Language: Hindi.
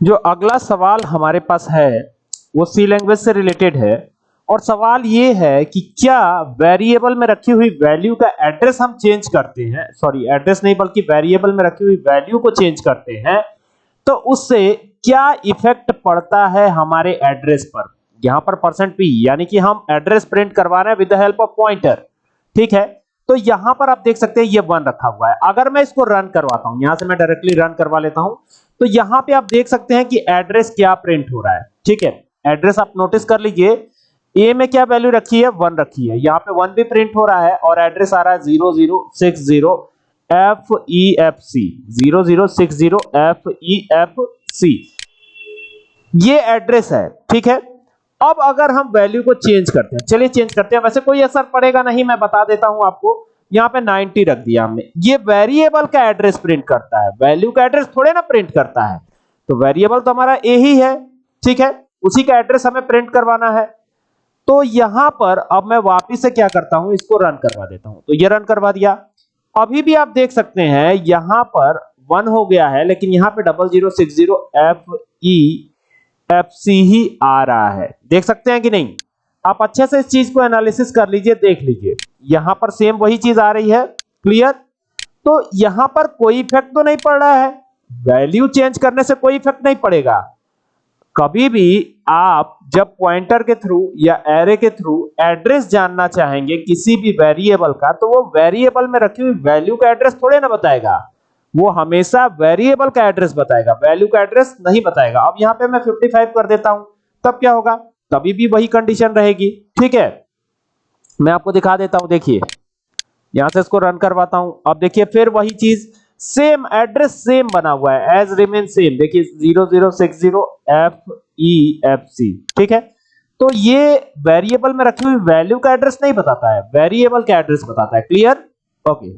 जो अगला सवाल हमारे पास है, वो सी लैंग्वेज से रिलेटेड है। और सवाल ये है कि क्या वेरिएबल में रखी हुई वैल्यू का एड्रेस हम चेंज करते हैं? सॉरी एड्रेस नहीं, बल्कि वेरिएबल में रखी हुई वैल्यू को चेंज करते हैं। तो उससे क्या इफ़ेक्ट पड़ता है हमारे एड्रेस पर? यहाँ पर परसेंट पी यानी कि हम एड्रेस प्रिंट करवा रहे हैं with the help of pointer ठीक है? तो यहाँ पर आप देख सकते हैं, ये वन रखा हुआ है। अगर मैं इसको रन करवाता हूँ, यहाँ से मैं डायरेक्टली रन करवा लेता हूँ तो यहाँ पे आप देख सकते हैं कि एड्रेस क्या प्रिंट हो रहा है, ठीक है? एड्रेस आप नोटिस कर लीजिए ए में क्या वैल्यू रखी है? वन रखी है। यहाँ पे वन भी प्रिंट हो रहा है और एड्रेस आ रहा है zero zero six zero F E F C zero zero six zero F E F C ये एड्रेस है, ठीक है? अब अगर हम वैल्यू को चेंज करते हैं, चलिए चेंज करते हैं। वैसे कोई असर पड़ेगा नहीं, मैं बता देता हूँ आपको। यहाँ पे 90 रख दिया हमने। ये वेरिएबल का एड्रेस प्रिंट करता है। वैल्यू का एड्रेस थोड़े ना प्रिंट करता है। तो वेरिएबल तो हमारा ए ही है, ठीक है? उसी का एड्रेस हमें प्रिंट करवाना है। तो यहाँ पर अब मैं वापिस से क्या करता हूँ? इसको रन करवा देता हूँ। तो ये रन करवा दिया। अभी भी आप देख सकते हैं, यहाँ पर वन हो गया है, लेकिन यहाँ पे double zero six zero F E F C ही आ रहा है। देख सकते हैं कि नहीं? आप अच्छे से इस चीज़ को एनालिसिस कर लीजिए, देख लीजिए। यहाँ पर सेम वही चीज़ आ रही है क्लियर तो यहाँ पर कोई इफ़ेक्ट तो नहीं पड़ रहा है। वैल्यू चेंज करने से कोई इफ़ेक्ट नहीं पड़ेगा। कभी भी आप जब पॉइंटर के थ्रू या एरे के थ्रू एड्रेस जानना चाहेंगे किसी भी वेरिएबल का तो वो वेरिएबल में रखी हुई वैल्यू का एड्रेस थोड़े ना बताएगा। वो हमेशा वेरिएबल का एड्रेस बताएगा वैल्यू का एड्रेस नहीं बताएगा। अब यहाँ पे मैं 55 कर देता हूँ, तब क्या होगा? तभी भी वही कंडीशन रहेगी, ठीक है? मैं आपको दिखा देता हूँ, देखिए। यहाँ से इसको रन करवाता हूँ। अब देखिए, फिर वही चीज़ सेम एड्रेस सेम बना हुआ है। एज रिमेन सेम देखिए zero zero six zero F E F C ठीक है? तो ये वेरिएबल में रखी हुई वैल्यू का एड्रेस नहीं बताता है। वेरिएबल का एड्रेस बताता है। Clear okay